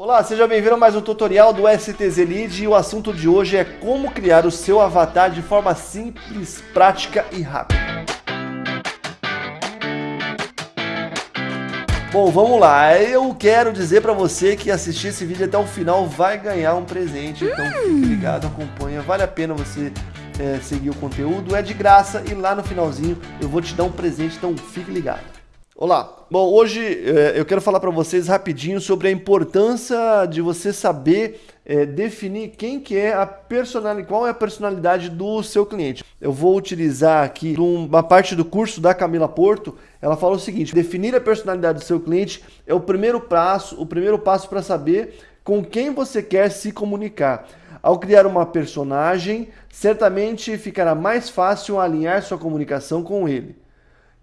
Olá, seja bem-vindo a mais um tutorial do STZ Lead e o assunto de hoje é como criar o seu avatar de forma simples, prática e rápida. Bom, vamos lá. Eu quero dizer para você que assistir esse vídeo até o final vai ganhar um presente, então fique ligado, acompanha. Vale a pena você é, seguir o conteúdo, é de graça e lá no finalzinho eu vou te dar um presente, então fique ligado. Olá, bom, hoje é, eu quero falar para vocês rapidinho sobre a importância de você saber é, definir quem que é a personalidade, qual é a personalidade do seu cliente. Eu vou utilizar aqui uma parte do curso da Camila Porto, ela fala o seguinte, definir a personalidade do seu cliente é o primeiro passo, o primeiro passo para saber com quem você quer se comunicar. Ao criar uma personagem, certamente ficará mais fácil alinhar sua comunicação com ele.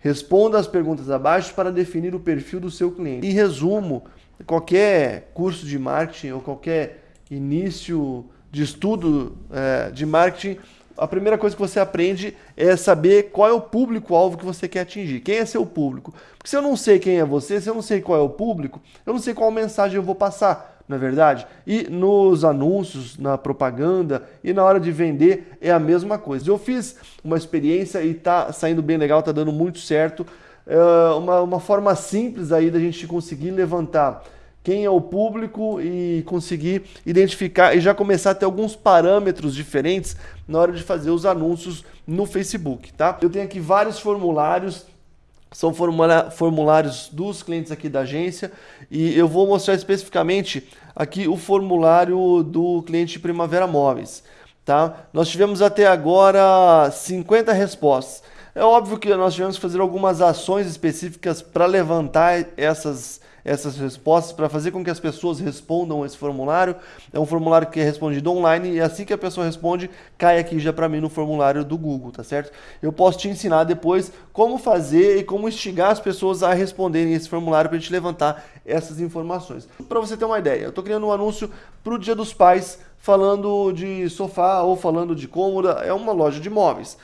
Responda as perguntas abaixo para definir o perfil do seu cliente. Em resumo, qualquer curso de marketing ou qualquer início de estudo é, de marketing, a primeira coisa que você aprende é saber qual é o público-alvo que você quer atingir. Quem é seu público? Porque se eu não sei quem é você, se eu não sei qual é o público, eu não sei qual mensagem eu vou passar não é verdade? E nos anúncios, na propaganda e na hora de vender é a mesma coisa. Eu fiz uma experiência e está saindo bem legal, está dando muito certo. É uma, uma forma simples aí da gente conseguir levantar quem é o público e conseguir identificar e já começar a ter alguns parâmetros diferentes na hora de fazer os anúncios no Facebook, tá? Eu tenho aqui vários formulários são formulários dos clientes aqui da agência e eu vou mostrar especificamente aqui o formulário do cliente Primavera Móveis. Tá? Nós tivemos até agora 50 respostas. É óbvio que nós tivemos que fazer algumas ações específicas para levantar essas essas respostas para fazer com que as pessoas respondam esse formulário. É um formulário que é respondido online e assim que a pessoa responde, cai aqui já para mim no formulário do Google, tá certo? Eu posso te ensinar depois como fazer e como instigar as pessoas a responderem esse formulário para a gente levantar essas informações. Para você ter uma ideia, eu estou criando um anúncio para o Dia dos Pais falando de sofá ou falando de cômoda, é uma loja de móveis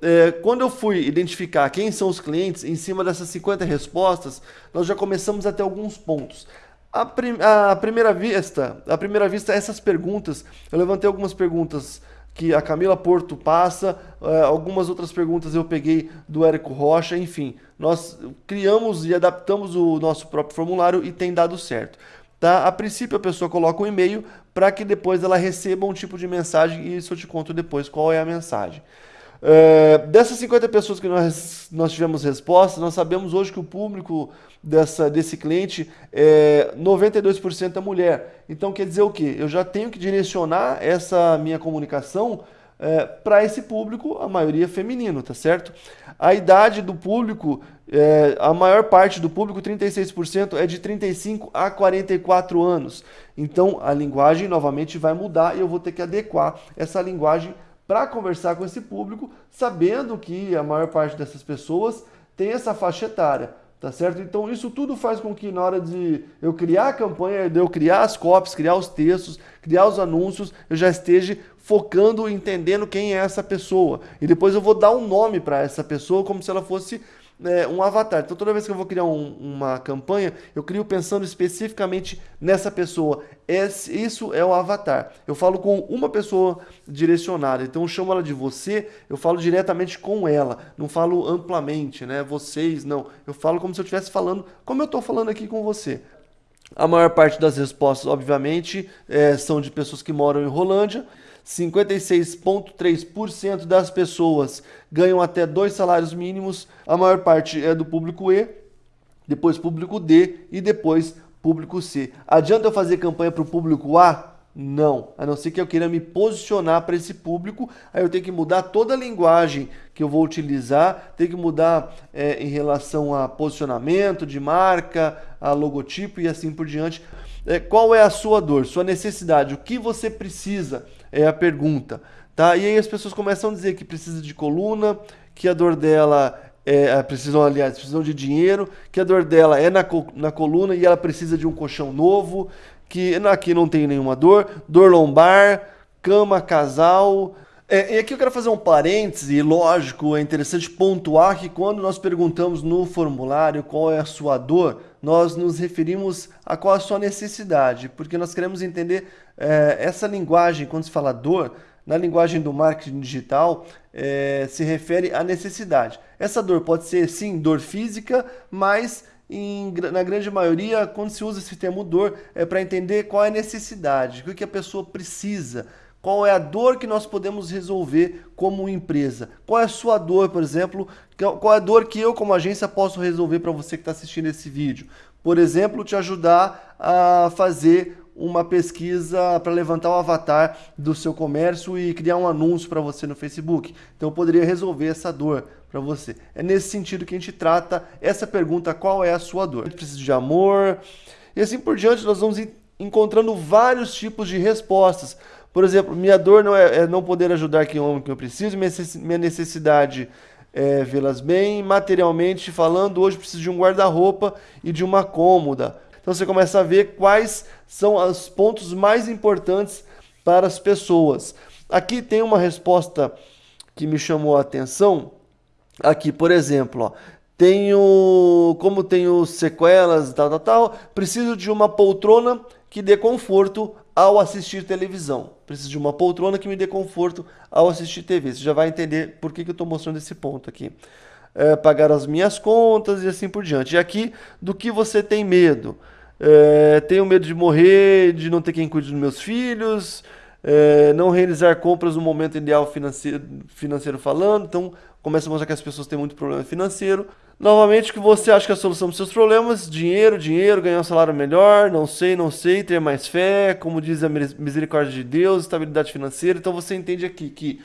é, quando eu fui identificar quem são os clientes, em cima dessas 50 respostas, nós já começamos a ter alguns pontos. A, prim primeira vista, a primeira vista, essas perguntas, eu levantei algumas perguntas que a Camila Porto passa, é, algumas outras perguntas eu peguei do Érico Rocha, enfim, nós criamos e adaptamos o nosso próprio formulário e tem dado certo. Tá? A princípio a pessoa coloca um e-mail para que depois ela receba um tipo de mensagem e isso eu te conto depois qual é a mensagem. É, dessas 50 pessoas que nós, nós tivemos resposta, nós sabemos hoje que o público dessa, desse cliente é 92% é mulher. Então quer dizer o quê? Eu já tenho que direcionar essa minha comunicação é, para esse público, a maioria feminino, tá certo? A idade do público, é, a maior parte do público, 36%, é de 35 a 44 anos. Então a linguagem novamente vai mudar e eu vou ter que adequar essa linguagem para conversar com esse público, sabendo que a maior parte dessas pessoas tem essa faixa etária, tá certo? Então isso tudo faz com que na hora de eu criar a campanha, de eu criar as copies, criar os textos, criar os anúncios, eu já esteja focando, entendendo quem é essa pessoa. E depois eu vou dar um nome para essa pessoa como se ela fosse é, um avatar. Então toda vez que eu vou criar um, uma campanha, eu crio pensando especificamente nessa pessoa. Esse, isso é o avatar. Eu falo com uma pessoa direcionada, então eu chamo ela de você, eu falo diretamente com ela, não falo amplamente, né? Vocês, não. Eu falo como se eu estivesse falando, como eu estou falando aqui com você. A maior parte das respostas, obviamente, é, são de pessoas que moram em Rolândia. 56,3% das pessoas ganham até dois salários mínimos. A maior parte é do público E, depois público D e depois público C. Adianta eu fazer campanha para o público A? Não, a não ser que eu queira me posicionar para esse público, aí eu tenho que mudar toda a linguagem que eu vou utilizar, tenho que mudar é, em relação a posicionamento de marca, a logotipo e assim por diante. É, qual é a sua dor, sua necessidade, o que você precisa é a pergunta. Tá? E aí as pessoas começam a dizer que precisa de coluna, que a dor dela é, precisam, aliás, precisam de dinheiro, que a dor dela é na, na coluna e ela precisa de um colchão novo, que aqui não tem nenhuma dor, dor lombar, cama, casal, É, e aqui eu quero fazer um parêntese, e lógico, é interessante pontuar que quando nós perguntamos no formulário qual é a sua dor, nós nos referimos a qual é a sua necessidade, porque nós queremos entender é, essa linguagem, quando se fala dor, na linguagem do marketing digital, é, se refere à necessidade. Essa dor pode ser, sim, dor física, mas em, na grande maioria, quando se usa esse termo dor, é para entender qual é a necessidade, o que a pessoa precisa, qual é a dor que nós podemos resolver como empresa? Qual é a sua dor, por exemplo? Qual é a dor que eu, como agência, posso resolver para você que está assistindo esse vídeo? Por exemplo, te ajudar a fazer uma pesquisa para levantar o avatar do seu comércio e criar um anúncio para você no Facebook. Então eu poderia resolver essa dor para você. É nesse sentido que a gente trata essa pergunta, qual é a sua dor? Preciso de amor. E assim por diante, nós vamos encontrando vários tipos de respostas. Por exemplo, minha dor não é, é não poder ajudar quem amo que eu preciso, minha necessidade é vê-las bem. Materialmente falando, hoje preciso de um guarda-roupa e de uma cômoda. Então você começa a ver quais são os pontos mais importantes para as pessoas. Aqui tem uma resposta que me chamou a atenção. Aqui, por exemplo, ó, tenho, como tenho sequelas, tal, tal, tal, preciso de uma poltrona que dê conforto ao assistir televisão. Preciso de uma poltrona que me dê conforto ao assistir TV. Você já vai entender por que, que eu estou mostrando esse ponto aqui. É, pagar as minhas contas e assim por diante. E aqui, do que você tem medo? É, tenho medo de morrer, de não ter quem cuide dos meus filhos, é, não realizar compras no momento ideal financeiro, financeiro falando. Então, começa a mostrar que as pessoas têm muito problema financeiro. Novamente, que você acha que a solução dos seus problemas, dinheiro, dinheiro, ganhar um salário melhor, não sei, não sei, ter mais fé, como diz a misericórdia de Deus, estabilidade financeira. Então você entende aqui que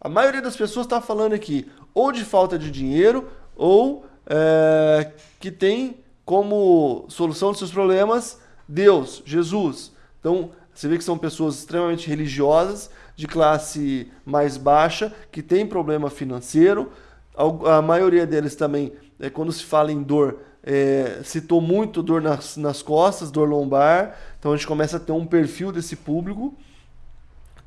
a maioria das pessoas está falando aqui ou de falta de dinheiro ou é, que tem como solução dos seus problemas Deus, Jesus. Então você vê que são pessoas extremamente religiosas, de classe mais baixa, que tem problema financeiro. A maioria deles também é, quando se fala em dor, é, citou muito dor nas, nas costas, dor lombar. Então a gente começa a ter um perfil desse público,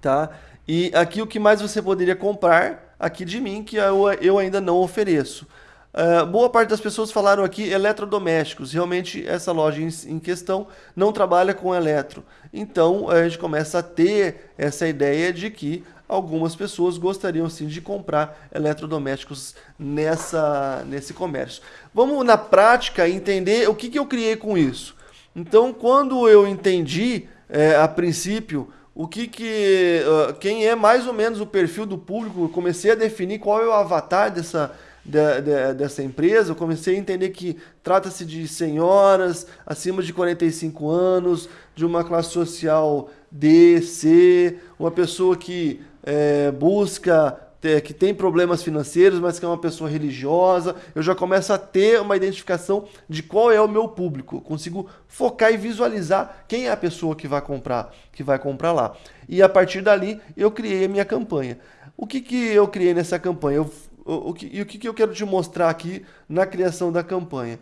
tá? E aqui o que mais você poderia comprar aqui de mim que eu, eu ainda não ofereço. Uh, boa parte das pessoas falaram aqui eletrodomésticos. Realmente essa loja em, em, questão não trabalha com eletro. Então a gente começa a ter essa ideia de que algumas pessoas gostariam sim de comprar eletrodomésticos nessa, nesse comércio. Vamos na prática entender o que, que eu criei com isso. Então, quando eu entendi é, a princípio o que, que uh, quem é mais ou menos o perfil do público, eu comecei a definir qual é o avatar dessa de, de, dessa empresa, eu comecei a entender que trata-se de senhoras acima de 45 anos, de uma classe social D, C, uma pessoa que é, busca que tem problemas financeiros, mas que é uma pessoa religiosa, eu já começo a ter uma identificação de qual é o meu público. consigo focar e visualizar quem é a pessoa que vai comprar, que vai comprar lá. E a partir dali eu criei a minha campanha. O que, que eu criei nessa campanha? Eu, o, o, que, e o que, eu quero te mostrar aqui na criação da campanha?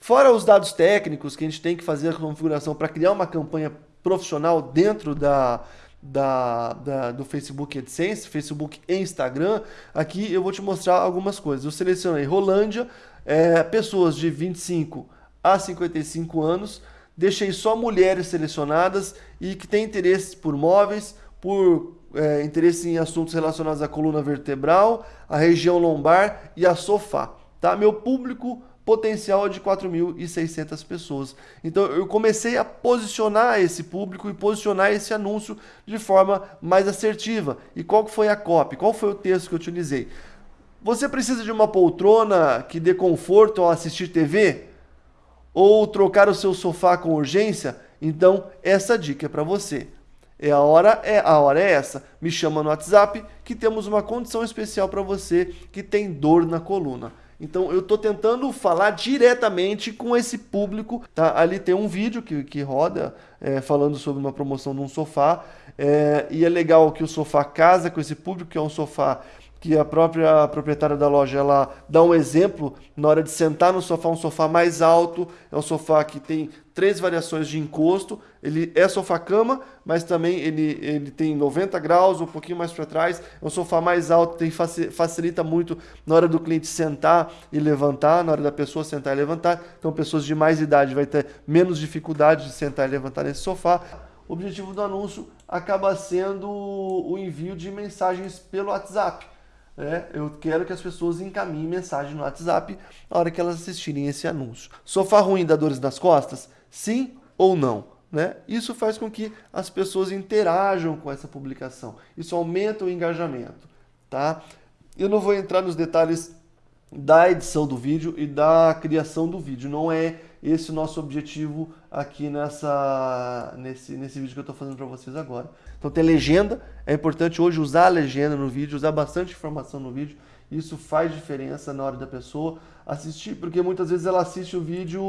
Fora os dados técnicos que a gente tem que fazer a configuração para criar uma campanha profissional dentro da, da, da, do Facebook AdSense, Facebook e Instagram, aqui eu vou te mostrar algumas coisas. Eu selecionei Rolândia, é, pessoas de 25 a 55 anos, deixei só mulheres selecionadas e que têm interesse por móveis, por é, interesse em assuntos relacionados à coluna vertebral, à região lombar e a sofá. Tá? Meu público potencial de 4.600 pessoas. Então eu comecei a posicionar esse público e posicionar esse anúncio de forma mais assertiva. E qual foi a copy? Qual foi o texto que eu utilizei? Você precisa de uma poltrona que dê conforto ao assistir TV? Ou trocar o seu sofá com urgência? Então essa dica é para você. É a hora é a hora é essa. Me chama no WhatsApp que temos uma condição especial para você que tem dor na coluna. Então eu estou tentando falar diretamente com esse público. Tá? Ali tem um vídeo que, que roda é, falando sobre uma promoção de um sofá. É, e é legal que o sofá casa com esse público, que é um sofá que a própria proprietária da loja ela dá um exemplo na hora de sentar no sofá, um sofá mais alto, é um sofá que tem três variações de encosto, ele é sofá-cama, mas também ele, ele tem 90 graus, um pouquinho mais para trás, é um sofá mais alto, tem, facilita muito na hora do cliente sentar e levantar, na hora da pessoa sentar e levantar, então pessoas de mais idade vai ter menos dificuldade de sentar e levantar nesse sofá. O objetivo do anúncio acaba sendo o envio de mensagens pelo WhatsApp. É, eu quero que as pessoas encaminhem mensagem no WhatsApp na hora que elas assistirem esse anúncio. Sofá ruim dá dores nas costas? Sim ou não? Né? Isso faz com que as pessoas interajam com essa publicação. Isso aumenta o engajamento. Tá? Eu não vou entrar nos detalhes da edição do vídeo e da criação do vídeo. Não é esse o nosso objetivo aqui nessa, nesse, nesse vídeo que eu estou fazendo para vocês agora. Então tem legenda, é importante hoje usar a legenda no vídeo, usar bastante informação no vídeo. Isso faz diferença na hora da pessoa assistir, porque muitas vezes ela assiste o vídeo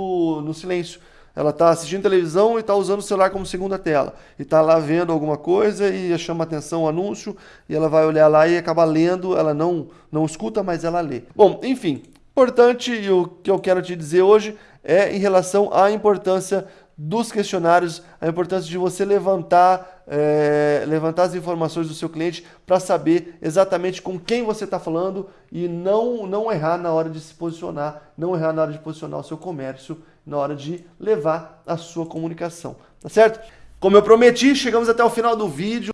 no silêncio. Ela está assistindo televisão e está usando o celular como segunda tela. E está lá vendo alguma coisa e chama atenção o anúncio e ela vai olhar lá e acaba lendo. Ela não, não escuta, mas ela lê. Bom, enfim, importante e o que eu quero te dizer hoje é em relação à importância dos questionários, a importância de você levantar, é, levantar as informações do seu cliente para saber exatamente com quem você está falando e não, não errar na hora de se posicionar, não errar na hora de posicionar o seu comércio, na hora de levar a sua comunicação, tá certo? Como eu prometi, chegamos até o final do vídeo.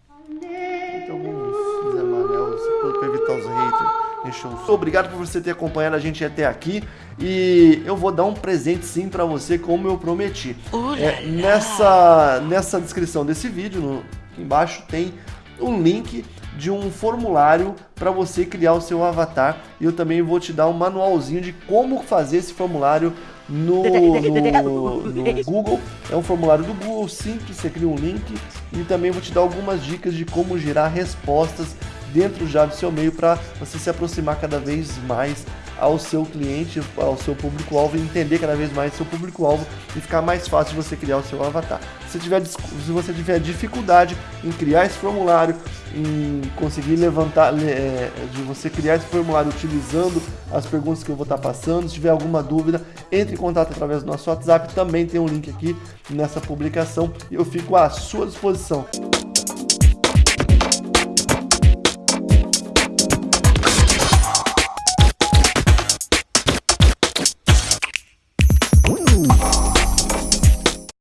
Obrigado por você ter acompanhado a gente até aqui. E eu vou dar um presente sim para você, como eu prometi. É, nessa, nessa descrição desse vídeo, no, aqui embaixo, tem um link de um formulário para você criar o seu avatar. E eu também vou te dar um manualzinho de como fazer esse formulário no, no, no, Google. É um formulário do Google, simples, você cria um link. E também vou te dar algumas dicas de como gerar respostas dentro já do seu meio para você se aproximar cada vez mais ao seu cliente, ao seu público-alvo, entender cada vez mais seu público-alvo e ficar mais fácil você criar o seu avatar. Se, tiver, se você tiver dificuldade em criar esse formulário, em conseguir levantar, é, de você criar esse formulário utilizando as perguntas que eu vou estar passando, se tiver alguma dúvida, entre em contato através do nosso WhatsApp, também tem um link aqui nessa publicação e eu fico à sua disposição.